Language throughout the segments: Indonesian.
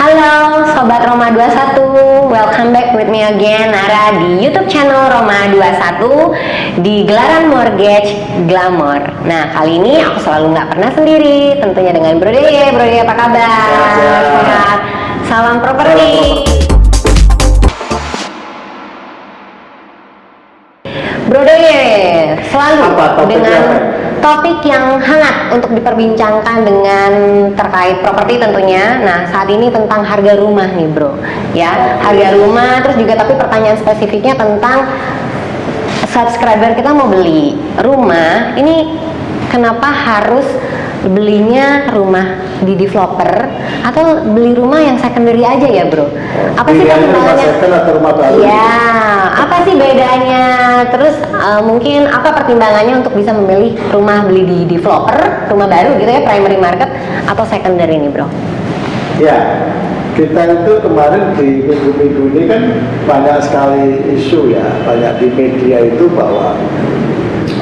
Halo Sobat Roma 21 Welcome back with me again Nara di Youtube channel Roma 21 Di gelaran Mortgage Glamour Nah kali ini aku selalu nggak pernah sendiri Tentunya dengan Bro Deye Bro Deye apa kabar? Sehat. Salam properti Bro Deye Selalu Apa topiknya dengan apa? Topik yang hangat untuk diperbincangkan dengan terkait properti tentunya. Nah, saat ini tentang harga rumah nih, Bro. Ya, harga rumah terus juga tapi pertanyaan spesifiknya tentang subscriber kita mau beli rumah, ini kenapa harus belinya rumah di developer atau beli rumah yang secondary aja ya, Bro? Apa sih rumah pertimbangannya? Ya, apa sih bedanya? Terus eh, mungkin apa pertimbangannya untuk bisa memilih rumah beli di developer, rumah baru gitu ya, primary market atau secondary nih, Bro? Ya, kita itu kemarin di minggu-minggu ini kan banyak sekali isu ya, banyak di media itu bahwa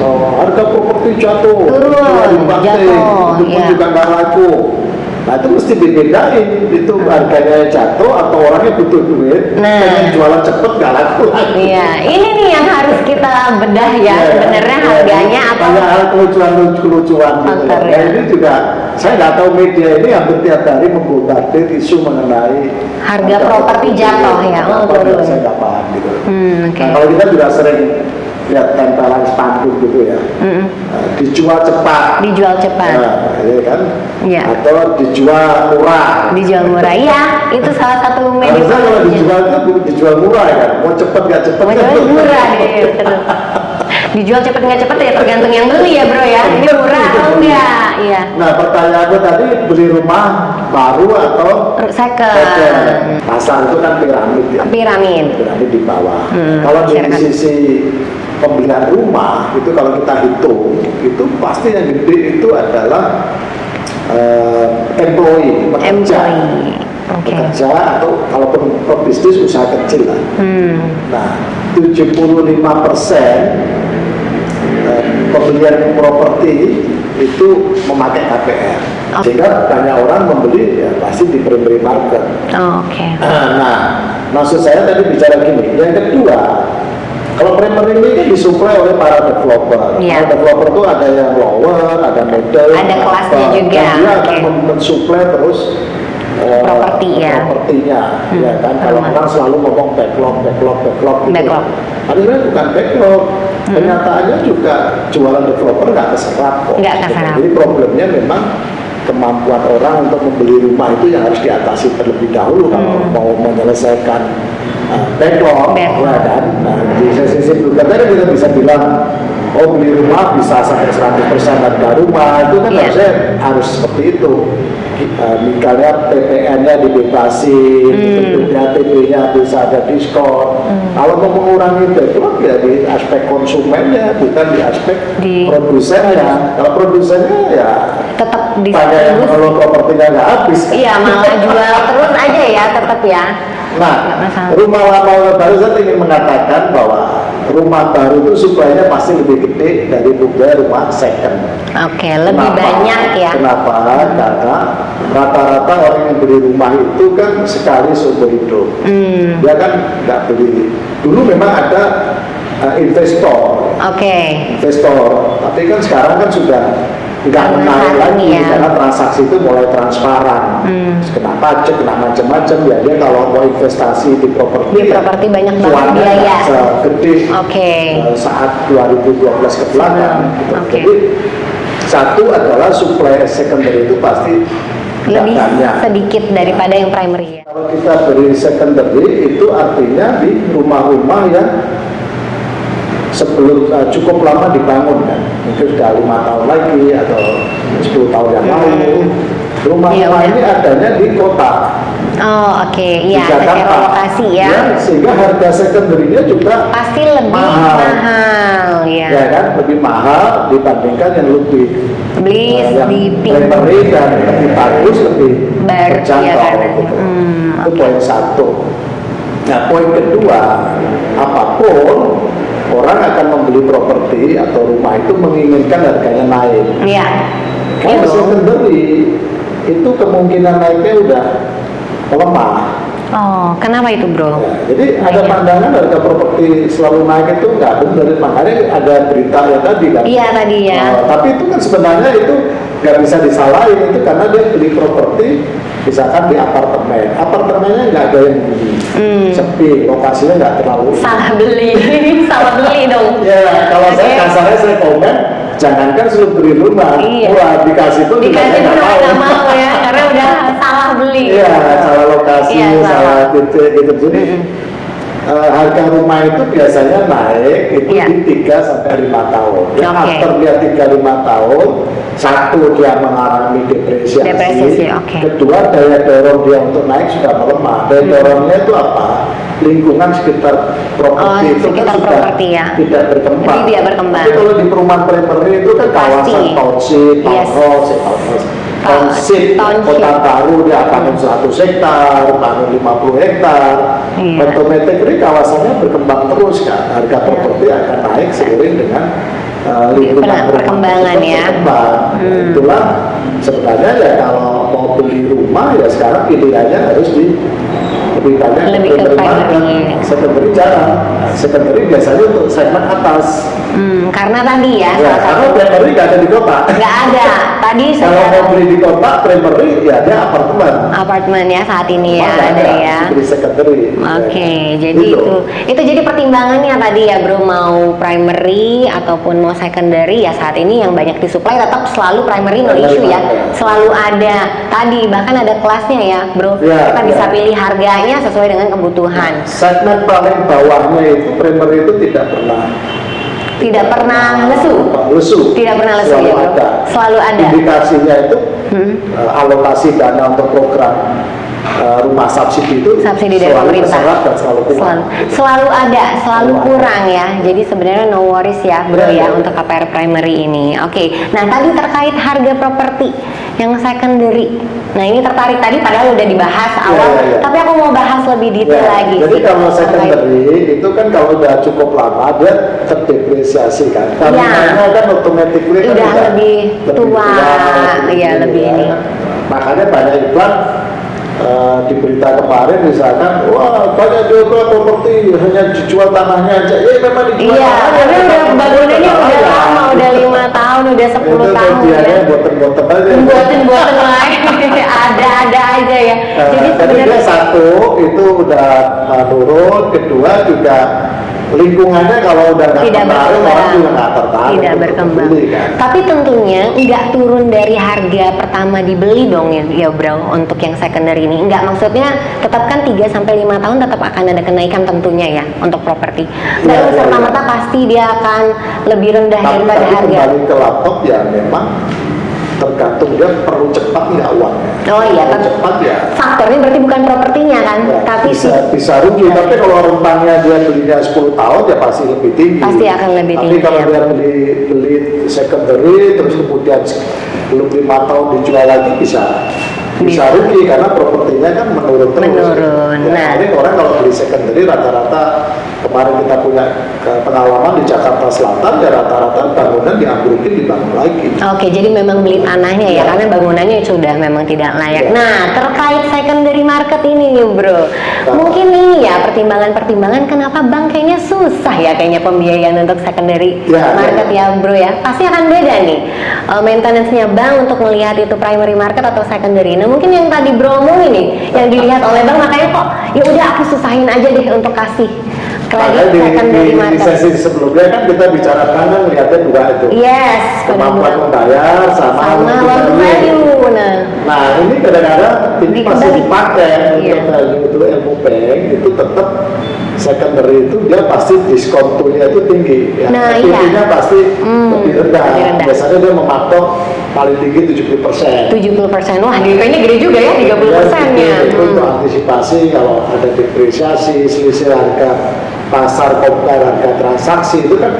oh, harga properti jatuh, Turun, jatuh, itu pun iya. juga nggak laku. Nah itu mesti dibedain, itu harganya jatuh atau orangnya butuh duit, Nah. pengen jualan cepet nggak laku lagi. Iya, ini nih yang harus kita bedah ya, Iya, sebenarnya iya. harganya atau banyak hal kelucuan-kelucuan gitu. Faktor, Nah, ya. ini juga saya nggak tahu media ini hampir tiap hari membombardir isu mengenai Harga properti jatuh ya, oh. Saya nggak paham gitu. Hmm, oke. Nah, kalau kita juga sering lihat tempelan spanduk gitu ya, Mm-mm. Nah, dijual cepat. dijual cepat, Nah, iya kan? Iya. Atau dijual murah. dijual murah. Iya, itu salah satu media Harusnya kalau dijual itu dijual murah ya kan? Mau cepet nggak cepet Mau kan? jual murah terus. Dijual cepet nggak cepet ya tergantung yang beli ya bro ya. Ini murah atau enggak? Iya. Nah pertanyaanku tadi beli rumah baru atau second. Pasar itu kan piramid ya. Piramid. Piramid di bawah. Hmm, kalau masyarakat. sisi pembelian rumah itu kalau kita hitung itu pasti yang gede itu adalah eh, employee pekerja. Employee. Oke. Pekerja atau kalaupun pebisnis usaha kecil lah. Hmm. Nah, 75 persen eh, pembelian properti itu memakai KPR. Oke. Sehingga banyak orang membeli ya pasti di primary market. Oh, Oke. Nah, maksud saya tadi bicara gini. Yang kedua, kalau primary ini kan disuplai oleh para developer. Iya. Para developer itu ada yang lower, ada middle, Ada kelasnya upper. juga, Dan dia akan oke. men- mensuplai terus Properti, ya. propertinya, Hmm, ya kan. Kalau rumah. orang selalu ngomong backlog, backlog, backlog, gitu. Backlog. Akhirnya bukan backlog. Hmm. Kenyataannya juga jualan developer nggak keserap kok. Nggak keserap. Jadi problemnya memang kemampuan orang untuk membeli rumah itu yang harus diatasi terlebih dahulu kalau Hmm. mau menyelesaikan uh, backlog, Backlog. kan. Nah, di sisi berikutnya kita bisa bilang oh beli rumah bisa sampai 100% harga rumah itu kan Iya. harusnya harus seperti itu. Uh, misalnya PPN-nya dibebasin, Hmm. bentuknya TP-nya bisa ada diskon. Kalau mau mengurangi backlog ya di aspek konsumennya bukan di aspek Di- produsennya. Kalau produsennya ya Tetap di banyak yang kalau propertinya nggak habis. kan. Iya, malah jual terus aja ya, tetap ya. Nah, rumah lama rumah baru saya ingin mengatakan bahwa rumah baru itu suplainya pasti lebih gede dari rumah second. Oke, lebih Kenapa? banyak ya. Kenapa? Karena rata-rata orang yang beli rumah itu kan sekali seumur hidup. Hmm. Dia kan nggak beli. Dulu memang ada uh, investor, Oke. investor. Tapi kan sekarang kan sudah nggak menarik lagi ya. karena transaksi itu mulai transparan. Hmm. Kena pajak, kena macam-macam ya. Dia kalau mau investasi di properti, Di ya, properti banyak banget biaya. segede Oke. eh, saat 2012 ke belakang. Gitu. oke. Jadi satu adalah supply secondary itu pasti Lebih banyak. sedikit daripada yang primary ya. Kalau kita beri secondary itu artinya di rumah-rumah yang sebelum eh, cukup lama dibangun kan, mungkin sudah lima tahun lagi atau 10 tahun yang lalu. Rumah-rumah Iya, ini adanya di kota, Oh, oke. di Iya, secara lokasi ya. sehingga harga secondary-nya juga Pasti lebih Mahal. mahal, ya. ya kan lebih mahal dibandingkan yang lebih Beli eh, yang primary dan lebih bagus, lebih Baru, terjangkau. ya, gitu. hmm, Itu poin satu. Nah, poin kedua, apa pun orang akan membeli properti atau rumah itu menginginkan harganya naik. Iya. Kalau dong. secondary itu kemungkinan naiknya udah melemah. Oh, kenapa itu bro? Ya, jadi ada pandangan harga properti selalu naik itu nggak benar, makanya ada berita ya tadi kan. Iya tadi ya. Oh, tapi itu kan sebenarnya itu nggak bisa disalahin itu karena dia beli properti misalkan di apartemen, apartemennya nggak ada yang bunyi, Hmm. sepi, lokasinya nggak terlalu. Salah beli, salah beli dong. Ya, kalau saya Oke. kasarnya saya komen, jangankan suruh beli rumah, Iya. wah dikasih pun Dikasih saya pun nggak mau. mau ya, karena udah salah beli. Iya, salah lokasi, Iya, salah. salah titik gitu. Jadi eh, harga rumah itu biasanya naik itu Iya. di 3 sampai 5 tahun. Ya, Oke. after dia 3 5 tahun, satu dia mengalami depresiasi. Depresiasi, oke. Kedua daya dorong dia untuk naik sudah melemah. Daya dorongnya itu apa? Lingkungan sekitar properti Oh, itu kan sekitar sudah properti ya. tidak berkembang. Jadi tidak berkembang. Tapi kalau di perumahan primary itu kan kawasan township, townhouse. Ta- Township, township. kota baru dia bangun 100 hektar, bangun 50 hektar. Iya. Otomatis kawasannya berkembang terus kan. Harga Iya. properti akan naik seiring dengan uh, lingkungan perkembangan ya. berkembang. Hmm. Itulah sebenarnya ya kalau mau beli rumah ya sekarang pilihannya harus di lebih banyak Lebih ke primary market. Secondary biasanya untuk segmen atas. Hmm, karena tadi ya, Ya, karena primary nggak ada di kota. nggak ada. Tadi Kalau mau beli di kota, primary ya dia apartemen. apartemen ya saat ini ya ada ya. Beli secondary. Oke, Ya. jadi Gitu. itu itu jadi pertimbangannya tadi ya bro mau primary ataupun mau secondary ya saat ini yang banyak disuplai tetap selalu primary no issue ya selalu ada tadi bahkan ada kelasnya ya bro Ya, kita bisa ya. pilih harganya sesuai dengan kebutuhan Segmen paling bawahnya itu primary itu tidak pernah tidak pernah lesu lesu. Tidak pernah lesu, Selalu ya, ada. Selalu ada. Indikasinya itu Hmm. eh, alokasi dana untuk program eh, rumah subsidi itu subsidi dari selalu pemerintah dan selalu kurang. selalu, selalu ada selalu Selalu ada. kurang ya jadi sebenarnya no worries ya bro Iya, ya iya. untuk KPR primary ini oke nah tadi terkait harga properti yang secondary nah ini tertarik tadi padahal udah dibahas Iya, awal iya, iya. tapi aku mau bahas lebih detail Ya, lagi jadi sih kalau terkait- secondary itu kan kalau udah cukup lama dia terdepresiasi kan. Kalau Ya. kan automatically kan Udah lebih tua, iya, lebih ya. ini. Makanya banyak iklan eh, di berita kemarin misalkan, wah banyak jual properti hanya dijual tanahnya aja. Ya memang dijual Iya, tapi udah bangunannya udah lama, udah lima tahun, udah sepuluh tahun ya. boten-boten aja. Buatin buatin lain, ada-ada aja ya. Nah, Jadi sebenarnya satu itu udah menurun, kedua juga lingkungannya kalau udah nggak tidak tertarik orang juga nggak tertarik tidak berkembang. beli, kan. tapi tentunya nggak turun dari harga pertama dibeli dong ya, ya bro untuk yang secondary ini. Nggak maksudnya tetap kan 3 sampai lima tahun tetap akan ada kenaikan tentunya ya untuk properti. Nggak Iya, iya, serta merta pasti dia akan lebih rendah Tapi daripada tadi harga. kembali ke laptop ya memang tergantung dia perlu cepat nggak uangnya. oh iya tapi cepat ya. faktornya berarti bukan propertinya kan ya, tapi bisa sih bisa rugi tapi kalau rentangnya dia belinya 10 tahun ya pasti lebih tinggi Pasti akan lebih tapi tinggi, kalau ya. dia beli beli secondary terus kemudian belum lima tahun dijual lagi bisa bisa rugi karena propertinya kan menurun terus Menurun, ya, nah. paling orang kalau beli secondary rata-rata kemarin kita punya pengalaman di Jakarta Selatan ya rata-rata diambrukin dibangun lagi Oke, jadi memang beli tanahnya ya, Ya. karena bangunannya sudah memang tidak layak. Ya. Nah, terkait secondary market ini nih, bro, mungkin ini ya pertimbangan-pertimbangan kenapa bank kayaknya susah ya kayaknya pembiayaan untuk secondary Ya, market ya. ya, bro ya. Pasti akan beda nih uh, maintenance-nya bank untuk melihat itu primary market atau secondary. Nah, mungkin yang tadi bro omongin nih, yang dilihat oleh bank makanya kok ya udah aku susahin aja deh untuk kasih Kredit di, di, di sesi sebelumnya kan kita bicara kan lihatnya dua itu. Yes, kemampuan membayar sama, Sama loan value. Nah, Nah ini kadang-kadang ini masih dipakai Iya. untuk value itu ilmu bank itu tetap secondary itu dia pasti diskontunya itu tinggi ya. Nah, iya. Pasti Hmm, lebih rendah. lebih rendah. Biasanya dia mematok paling tinggi 70 persen. 70% wah DP-nya gede juga ya 30 persennya Itu, itu untuk antisipasi kalau ada depresiasi, selisih harga pasar compare harga transaksi itu kan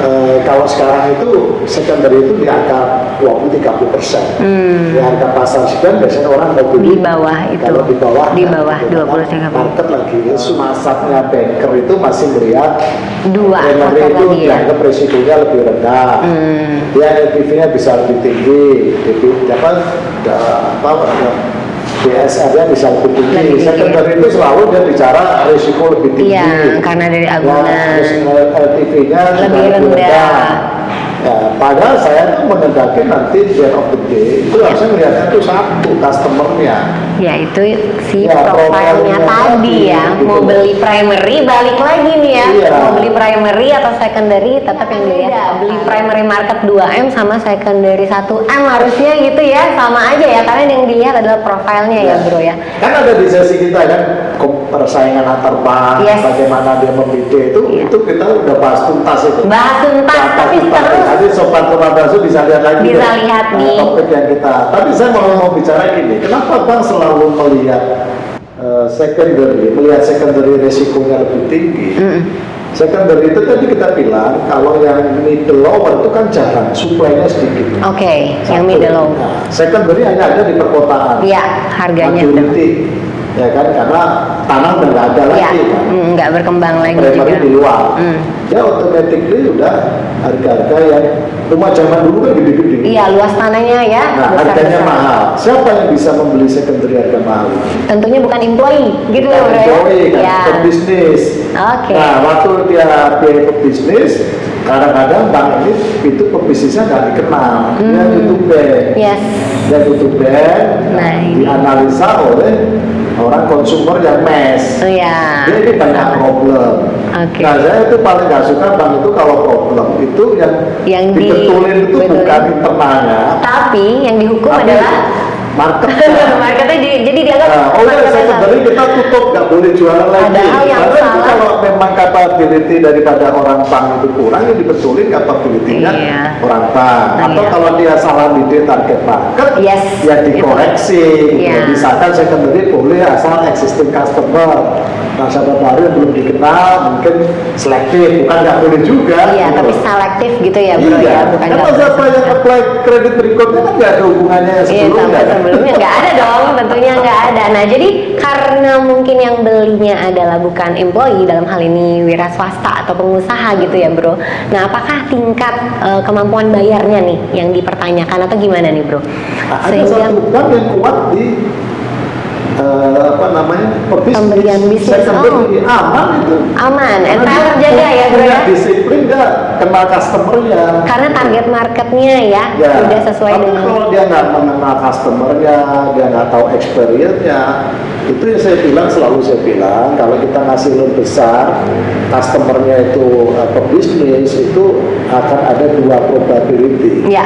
eh, kalau sekarang itu secondary itu di angka 20-30 persen. Hmm. Di harga pasar sekian biasanya orang mau beli Di bawah itu. Kalau di bawah Di kan, bawah, gitu, 20, karena 30. Market lagi. Masaknya banker itu masih melihat dua faktor itu lagi ya dianggap resikonya lebih rendah Hmm. dia LTV-nya bisa lebih tinggi jadi apa da- apa ada DSR-nya bisa lebih tinggi. Lebih tinggi, Secondary itu selalu dia bicara risiko lebih tinggi. Iya, karena dari Ya, agunan. terus LTV-nya juga Lebih rendah. Ya, padahal saya tuh mengendaki nanti di end of the day itu harusnya melihatnya tuh satu customernya. Ya itu si Ya, profilnya tadi ya gitu. Mau beli primary balik lagi nih ya Iya. Mau beli primary atau secondary tetap yang dilihat Beli primary market 2M sama secondary 1M harusnya gitu ya Sama aja ya karena yang dilihat adalah profilnya ya bro ya Kan ada di sesi kita kan persaingan antar bank, Yes. bagaimana dia membidik itu, Iya. itu kita udah bahas tuntas itu. Bahas tuntas Bahas tapi tuntas. terus Nanti sobat Purwabasu bisa lihat lagi. Bisa deh, lihat eh, nih. Topik yang kita. Tapi saya mau mau bicara gini, kenapa bang selalu melihat eh, secondary, melihat secondary resikonya lebih tinggi? Mm. Secondary itu tadi kita bilang kalau yang middle lower itu kan jarang, supply-nya sedikit. Oke yang Satu. middle low Nah, secondary hanya ada di perkotaan. Iya harganya Majority, ya kan karena tanah udah nggak ada Iya lagi kan. mm, nggak berkembang lagi Primary juga di luar. Mm. Ya automatically udah harga-harga yang rumah zaman dulu kan gede-gede. Iya luas tanahnya ya Nah, harganya besar-besar. mahal. Siapa yang bisa membeli secondary harga mahal? Tentunya bukan employee gitu ya bro ya Employee kan, Ya. pebisnis. Oke. Nah, waktu dia dia pebisnis, kadang-kadang bank ini itu pebisnisnya nggak dikenal. Dia Hmm. tutup bank. Yes Dia tutup bank, Nah, dianalisa oleh orang konsumer yang mes. Oh ya Dia ini banyak problem. Oke. Nah, saya itu paling nggak suka bank itu kalau problem itu yang, Yang di- dibetulin itu betulin. bukan internalnya, Tapi yang dihukum tapi adalah market. marketnya di- jadi dianggap Nah, oh ya, marketnya secondary salah. kita tutup, nggak boleh jualan lagi. Padahal yang Karena salah- kalau memang capability daripada orang bank itu kurang, ya dibetulin capability-nya Iya. orang bank. Atau Iya. kalau dia salah di target market, Yes, ya dikoreksi. Iya. Misalkan secondary boleh asal existing customer. Nasabah baru yang belum dikenal, mungkin selektif, bukan nggak boleh juga. Iya, gitu. tapi selektif gitu ya bro iya, ya, bukan karena siapa yang apply kredit berikutnya kan nggak ada hubungannya Iya, sebelumnya. sama kan? sebelumnya nggak ada dong, tentunya nggak ada. Nah, jadi karena mungkin yang belinya adalah bukan employee dalam hal ini wira swasta atau pengusaha gitu ya bro. Nah, apakah tingkat eh, kemampuan bayarnya nih yang dipertanyakan atau gimana nih bro? Nah, ada satu bank yang kuat di eh, apa namanya? Pebisnis. Pemberian bisnis, secondary aman itu. Aman, NPL dia terjaga ya bro ya. disiplin nggak kenal customernya Karena target marketnya ya, sudah sesuai tapi dengan kalau dia nggak mengenal customernya dia nggak tahu experience-nya itu yang saya bilang selalu saya bilang kalau kita ngasih loan besar customernya itu eh, pebisnis itu akan ada dua probability ya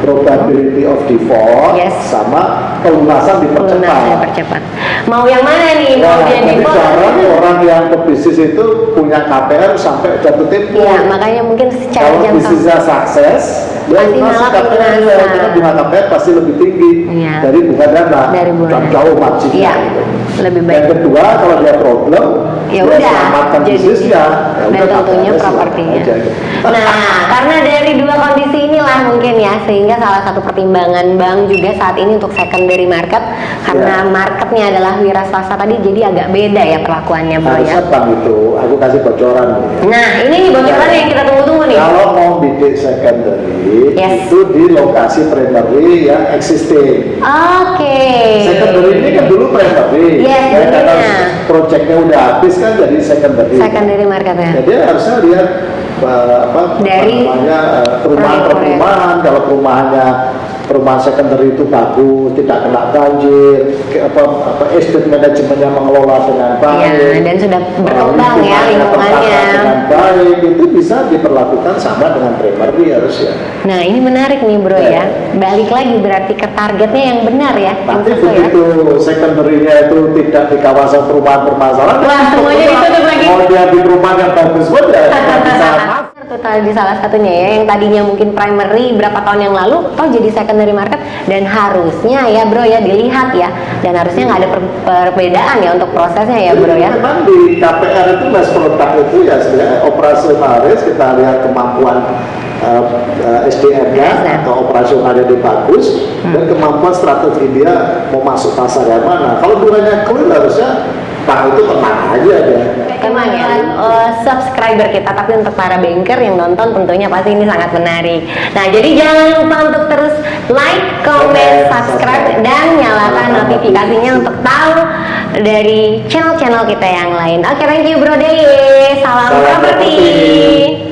probability of default Yes. sama pelunasan pelunasan dipercepat. dipercepat. Mau yang mana nih? Mau Nah, yang jadi default? jarang orang yang pebisnis itu punya KPR sampai jatuh tempo. Iya, makanya mungkin secara Kalau bisnisnya sukses, dia Pasti malah pelunasan. karena bunga KPR pasti lebih tinggi Iya. dari bunga dana. Dari bunga dana. jauh marginnya. Iya, gitu. Lebih baik. Yang kedua, kalau dia problem, ya udah selamatkan jadi bisnisnya. Ya dan udah, tentunya propertinya nah karena dari dua kondisi inilah mungkin ya sehingga salah satu pertimbangan bank juga saat ini untuk secondary market karena Ya. marketnya adalah wira swasta tadi jadi agak beda ya perlakuannya bro ya bank itu, aku kasih bocoran. nah ini nih bocoran yang kita tunggu-tunggu nih Kalau mau bidik secondary, Yes. itu di lokasi primary yang existing. oke Secondary ini kan dulu primary. Yes, Ya, karena dulunya. proyeknya udah habis kan jadi secondary. secondary marketnya Jadi harusnya lihat uh, apa Dari apa namanya uh, perumahan proyek-proyek. perumahan kalau perumahannya perumahan secondary itu bagus tidak kena banjir ke- apa apa estate manajemennya mengelola dengan baik Ya, dan sudah berkembang uh, ya lingkungannya. dengan baik itu bisa diperlakukan sama dengan primary harusnya Nah ini menarik nih bro Ya. ya Balik lagi berarti ke targetnya yang benar ya Nanti sesuai ya. begitu secondary-nya itu tidak di kawasan perumahan bermasalah, Wah, semuanya ditutup lagi. Mau dia di perumahan yang bagus pun ya bisa Tuh tadi salah satunya ya yang tadinya mungkin primary berapa tahun yang lalu toh jadi secondary market dan harusnya ya bro ya dilihat ya dan harusnya nggak ada per- perbedaan ya untuk prosesnya ya bro ya Memang di KPR itu mas produk itu ya sebenarnya operasionalis kita lihat kemampuan uh, uh, SDM-nya SDM. atau operasionalnya dia bagus dan kemampuan strategi dia mau masuk pasar yang mana. Kalau bunganya clear harusnya bank itu tenang aja iya. Emang ya, eh, subscriber kita, tapi untuk para banker yang nonton tentunya pasti ini sangat menarik. Nah, jadi jangan lupa untuk terus like, comment, subscribe, dan nyalakan notifikasinya untuk tahu dari channel-channel kita yang lain. Oke, thank you Bro Deye. Salam Salam properti.